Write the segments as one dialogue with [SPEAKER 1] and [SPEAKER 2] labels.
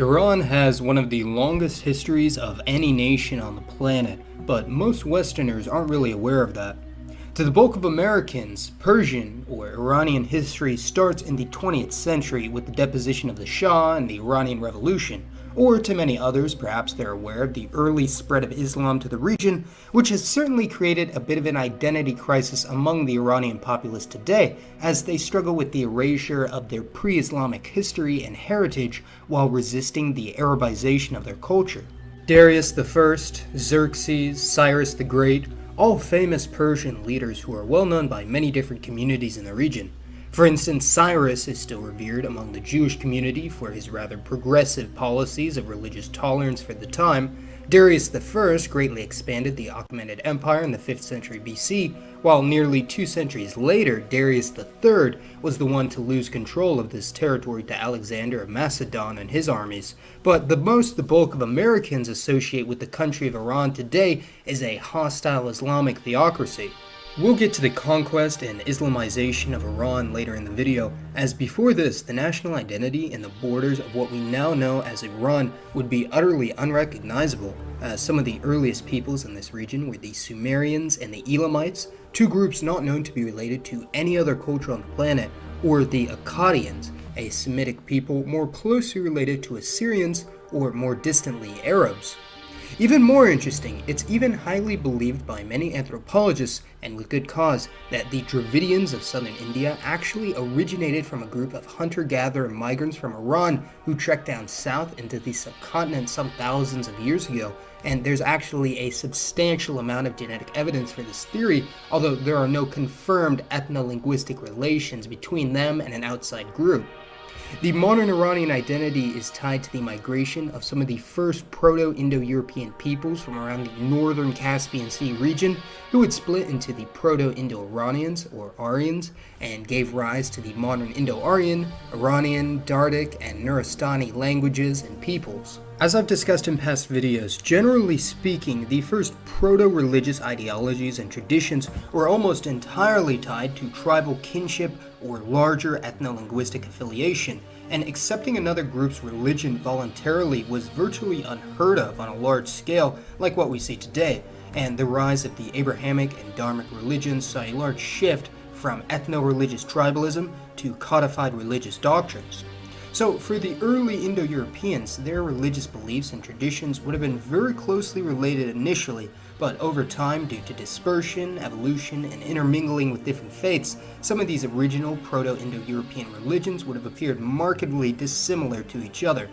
[SPEAKER 1] Iran has one of the longest histories of any nation on the planet, but most Westerners aren't really aware of that. To the bulk of Americans, Persian or Iranian history starts in the 20th century with the deposition of the Shah and the Iranian Revolution, or to many others, perhaps they're aware of the early spread of Islam to the region, which has certainly created a bit of an identity crisis among the Iranian populace today as they struggle with the erasure of their pre-Islamic history and heritage while resisting the Arabization of their culture. Darius I, Xerxes, Cyrus the Great, all famous Persian leaders who are well known by many different communities in the region. For instance, Cyrus is still revered among the Jewish community for his rather progressive policies of religious tolerance for the time. Darius I greatly expanded the Achaemenid Empire in the 5th century BC, while nearly two centuries later, Darius III was the one to lose control of this territory to Alexander of Macedon and his armies. But the most the bulk of Americans associate with the country of Iran today is a hostile Islamic theocracy. We'll get to the conquest and Islamization of Iran later in the video, as before this, the national identity and the borders of what we now know as Iran would be utterly unrecognizable, as some of the earliest peoples in this region were the Sumerians and the Elamites, two groups not known to be related to any other culture on the planet, or the Akkadians, a Semitic people more closely related to Assyrians or more distantly Arabs. Even more interesting, it's even highly believed by many anthropologists, and with good cause, that the Dravidians of southern India actually originated from a group of hunter-gatherer migrants from Iran who trekked down south into the subcontinent some thousands of years ago, and there's actually a substantial amount of genetic evidence for this theory, although there are no confirmed ethno-linguistic relations between them and an outside group. The modern Iranian identity is tied to the migration of some of the first Proto-Indo-European peoples from around the northern Caspian Sea region, who would split into the Proto-Indo-Iranians, or Aryans, and gave rise to the modern Indo-Aryan, Iranian, Dardic, and Nuristani languages and peoples. As I've discussed in past videos, generally speaking, the first proto-religious ideologies and traditions were almost entirely tied to tribal kinship or larger ethno-linguistic affiliation, and accepting another group's religion voluntarily was virtually unheard of on a large scale like what we see today, and the rise of the Abrahamic and Dharmic religions saw a large shift from ethno-religious tribalism to codified religious doctrines. So for the early Indo-Europeans, their religious beliefs and traditions would have been very closely related initially, but over time, due to dispersion, evolution, and intermingling with different faiths, some of these original Proto-Indo-European religions would have appeared markedly dissimilar to each other.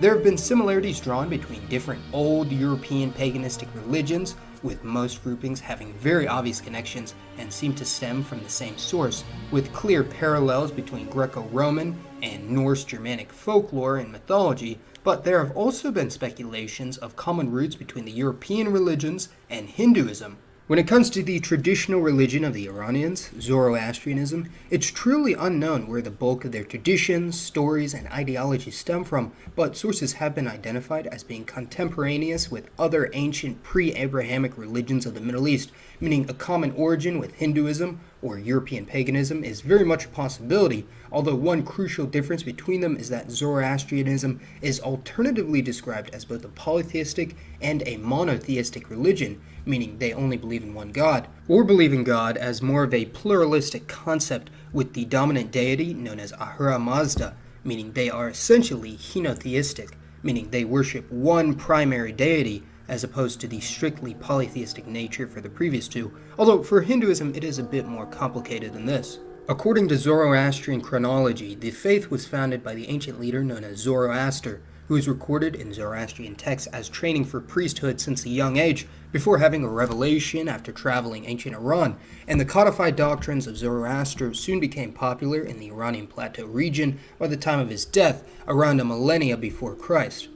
[SPEAKER 1] There have been similarities drawn between different old European paganistic religions, with most groupings having very obvious connections and seem to stem from the same source, with clear parallels between Greco-Roman and Norse-Germanic folklore and mythology, but there have also been speculations of common roots between the European religions and Hinduism, when it comes to the traditional religion of the Iranians, Zoroastrianism, it's truly unknown where the bulk of their traditions, stories, and ideologies stem from, but sources have been identified as being contemporaneous with other ancient pre-Abrahamic religions of the Middle East, meaning a common origin with Hinduism or European paganism is very much a possibility, although one crucial difference between them is that Zoroastrianism is alternatively described as both a polytheistic and a monotheistic religion, meaning they only believe in one God, or believe in God as more of a pluralistic concept with the dominant deity known as Ahura Mazda, meaning they are essentially henotheistic, meaning they worship one primary deity as opposed to the strictly polytheistic nature for the previous two, although for Hinduism it is a bit more complicated than this. According to Zoroastrian chronology, the faith was founded by the ancient leader known as Zoroaster, who is recorded in Zoroastrian texts as training for priesthood since a young age, before having a revelation after traveling ancient Iran, and the codified doctrines of Zoroaster soon became popular in the Iranian Plateau region by the time of his death, around a millennia before Christ.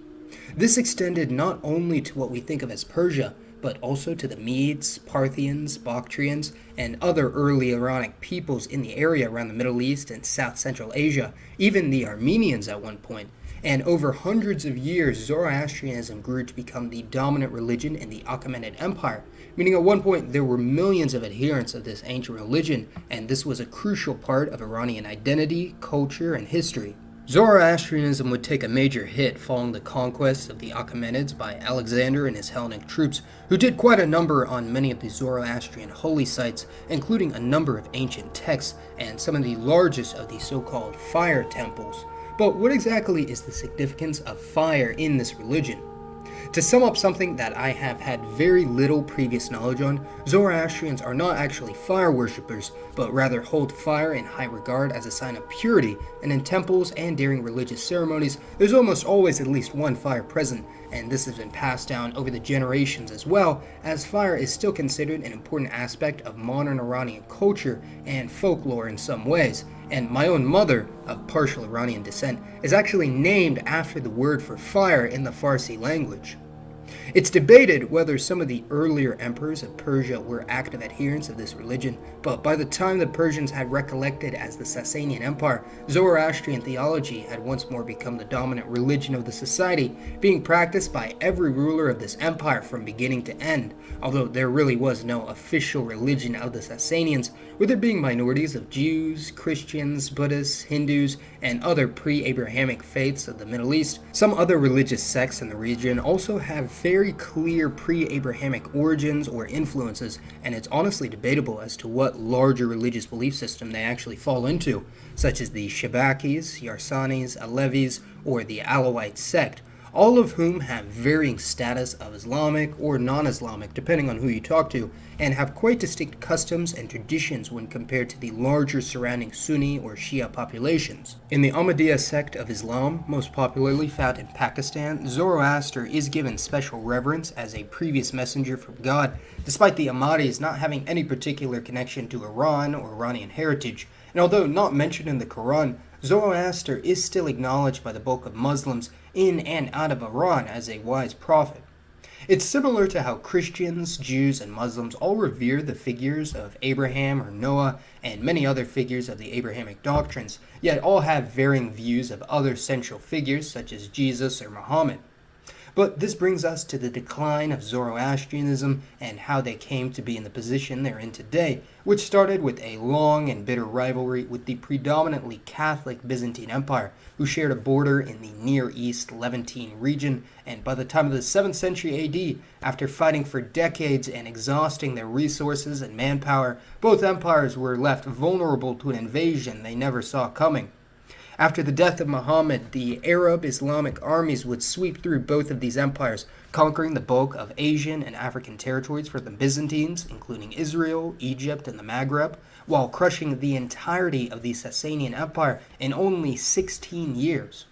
[SPEAKER 1] This extended not only to what we think of as Persia, but also to the Medes, Parthians, Bactrians, and other early Iranic peoples in the area around the Middle East and South Central Asia, even the Armenians at one point. and over hundreds of years, Zoroastrianism grew to become the dominant religion in the Achaemenid Empire, meaning at one point there were millions of adherents of this ancient religion, and this was a crucial part of Iranian identity, culture, and history. Zoroastrianism would take a major hit following the conquest of the Achaemenids by Alexander and his Hellenic troops, who did quite a number on many of the Zoroastrian holy sites, including a number of ancient texts and some of the largest of the so-called fire temples. But what exactly is the significance of fire in this religion? To sum up something that I have had very little previous knowledge on, Zoroastrians are not actually fire worshippers, but rather hold fire in high regard as a sign of purity, and in temples and during religious ceremonies, there's almost always at least one fire present, and this has been passed down over the generations as well, as fire is still considered an important aspect of modern Iranian culture and folklore in some ways, and my own mother, of partial Iranian descent, is actually named after the word for fire in the Farsi language. It's debated whether some of the earlier emperors of Persia were active adherents of this religion, but by the time the Persians had recollected as the Sasanian Empire, Zoroastrian theology had once more become the dominant religion of the society, being practiced by every ruler of this empire from beginning to end, although there really was no official religion of the Sasanians, with there being minorities of Jews, Christians, Buddhists, Hindus, and other pre-Abrahamic faiths of the Middle East. Some other religious sects in the region also have very clear pre-Abrahamic origins or influences, and it's honestly debatable as to what larger religious belief system they actually fall into, such as the Shabakis, Yarsanis, Alevis, or the Alawite sect, all of whom have varying status of Islamic or non-Islamic depending on who you talk to, and have quite distinct customs and traditions when compared to the larger surrounding Sunni or Shia populations. In the Ahmadiyya sect of Islam, most popularly found in Pakistan, Zoroaster is given special reverence as a previous messenger from God, despite the Ahmadis not having any particular connection to Iran or Iranian heritage, and although not mentioned in the Quran, Zoroaster is still acknowledged by the bulk of Muslims in and out of Iran as a wise prophet. It's similar to how Christians, Jews, and Muslims all revere the figures of Abraham or Noah and many other figures of the Abrahamic doctrines, yet all have varying views of other central figures such as Jesus or Muhammad. But this brings us to the decline of Zoroastrianism and how they came to be in the position they're in today, which started with a long and bitter rivalry with the predominantly Catholic Byzantine Empire, who shared a border in the Near East Levantine region, and by the time of the 7th century AD, after fighting for decades and exhausting their resources and manpower, both empires were left vulnerable to an invasion they never saw coming. After the death of Muhammad, the Arab Islamic armies would sweep through both of these empires, conquering the bulk of Asian and African territories for the Byzantines, including Israel, Egypt, and the Maghreb, while crushing the entirety of the Sasanian Empire in only 16 years.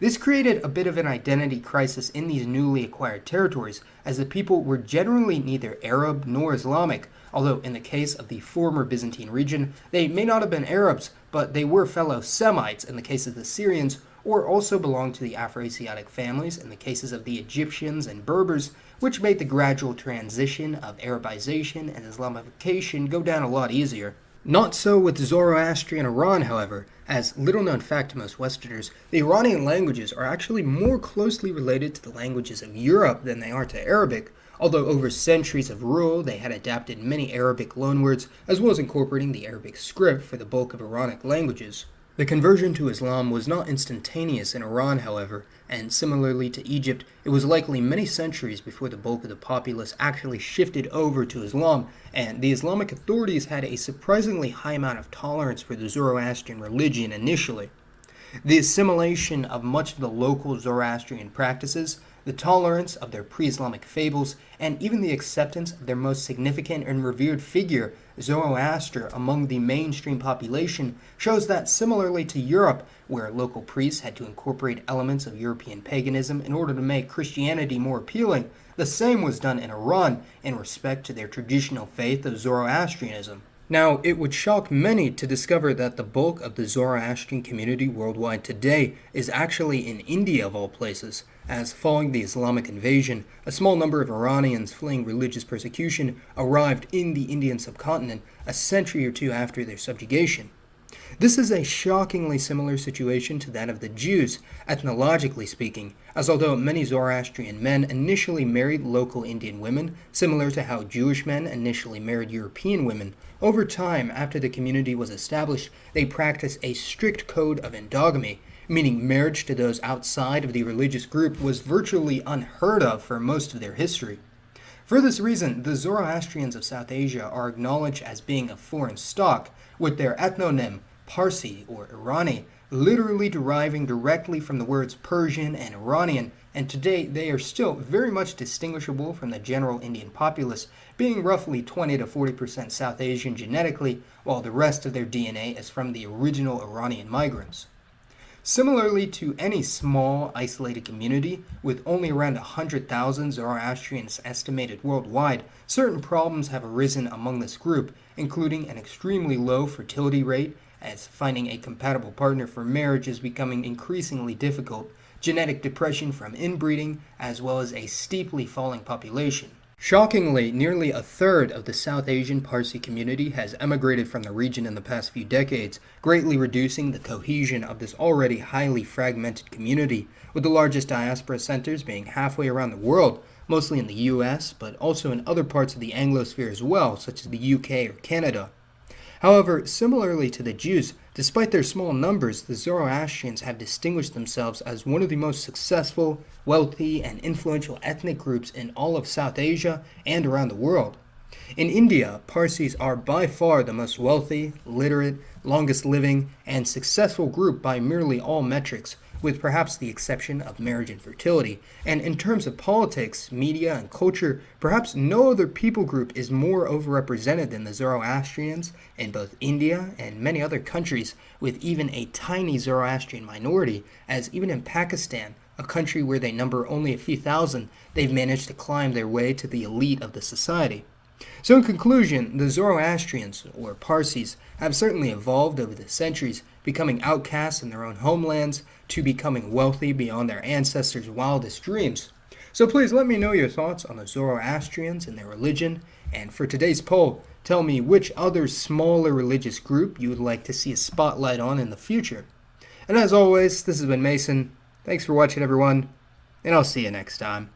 [SPEAKER 1] This created a bit of an identity crisis in these newly acquired territories, as the people were generally neither Arab nor Islamic, although in the case of the former Byzantine region, they may not have been Arabs, but they were fellow Semites in the case of the Syrians, or also belonged to the Afroasiatic families in the cases of the Egyptians and Berbers, which made the gradual transition of Arabization and Islamification go down a lot easier. Not so with Zoroastrian Iran, however, as little known fact to most Westerners, the Iranian languages are actually more closely related to the languages of Europe than they are to Arabic, although over centuries of rule they had adapted many Arabic loanwords as well as incorporating the Arabic script for the bulk of Iranic languages. The conversion to Islam was not instantaneous in Iran, however, and similarly to Egypt, it was likely many centuries before the bulk of the populace actually shifted over to Islam, and the Islamic authorities had a surprisingly high amount of tolerance for the Zoroastrian religion initially. The assimilation of much of the local Zoroastrian practices the tolerance of their pre-Islamic fables, and even the acceptance of their most significant and revered figure, Zoroaster, among the mainstream population, shows that similarly to Europe, where local priests had to incorporate elements of European paganism in order to make Christianity more appealing, the same was done in Iran in respect to their traditional faith of Zoroastrianism. Now, it would shock many to discover that the bulk of the Zoroastrian community worldwide today is actually in India of all places, as following the Islamic invasion, a small number of Iranians fleeing religious persecution arrived in the Indian subcontinent a century or two after their subjugation. This is a shockingly similar situation to that of the Jews, ethnologically speaking, as although many Zoroastrian men initially married local Indian women, similar to how Jewish men initially married European women, over time, after the community was established, they practiced a strict code of endogamy, meaning marriage to those outside of the religious group was virtually unheard of for most of their history. For this reason, the Zoroastrians of South Asia are acknowledged as being of foreign stock, with their ethnonym Parsi or Irani literally deriving directly from the words Persian and Iranian, and today they are still very much distinguishable from the general Indian populace, being roughly 20 to 40% South Asian genetically, while the rest of their DNA is from the original Iranian migrants. Similarly to any small, isolated community, with only around 100,000 Zoroastrians estimated worldwide, certain problems have arisen among this group, including an extremely low fertility rate, as finding a compatible partner for marriage is becoming increasingly difficult, genetic depression from inbreeding, as well as a steeply falling population. Shockingly, nearly a third of the South Asian Parsi community has emigrated from the region in the past few decades, greatly reducing the cohesion of this already highly fragmented community, with the largest diaspora centers being halfway around the world, mostly in the US, but also in other parts of the Anglosphere as well, such as the UK or Canada. However, similarly to the Jews, despite their small numbers, the Zoroastrians have distinguished themselves as one of the most successful, wealthy, and influential ethnic groups in all of South Asia and around the world. In India, Parsis are by far the most wealthy, literate, longest living, and successful group by merely all metrics, with perhaps the exception of marriage and fertility. And in terms of politics, media, and culture, perhaps no other people group is more overrepresented than the Zoroastrians in both India and many other countries, with even a tiny Zoroastrian minority, as even in Pakistan, a country where they number only a few thousand, they've managed to climb their way to the elite of the society. So, in conclusion, the Zoroastrians, or Parsis, have certainly evolved over the centuries, becoming outcasts in their own homelands to becoming wealthy beyond their ancestors' wildest dreams. So, please let me know your thoughts on the Zoroastrians and their religion. And for today's poll, tell me which other smaller religious group you would like to see a spotlight on in the future. And as always, this has been Mason. Thanks for watching, everyone, and I'll see you next time.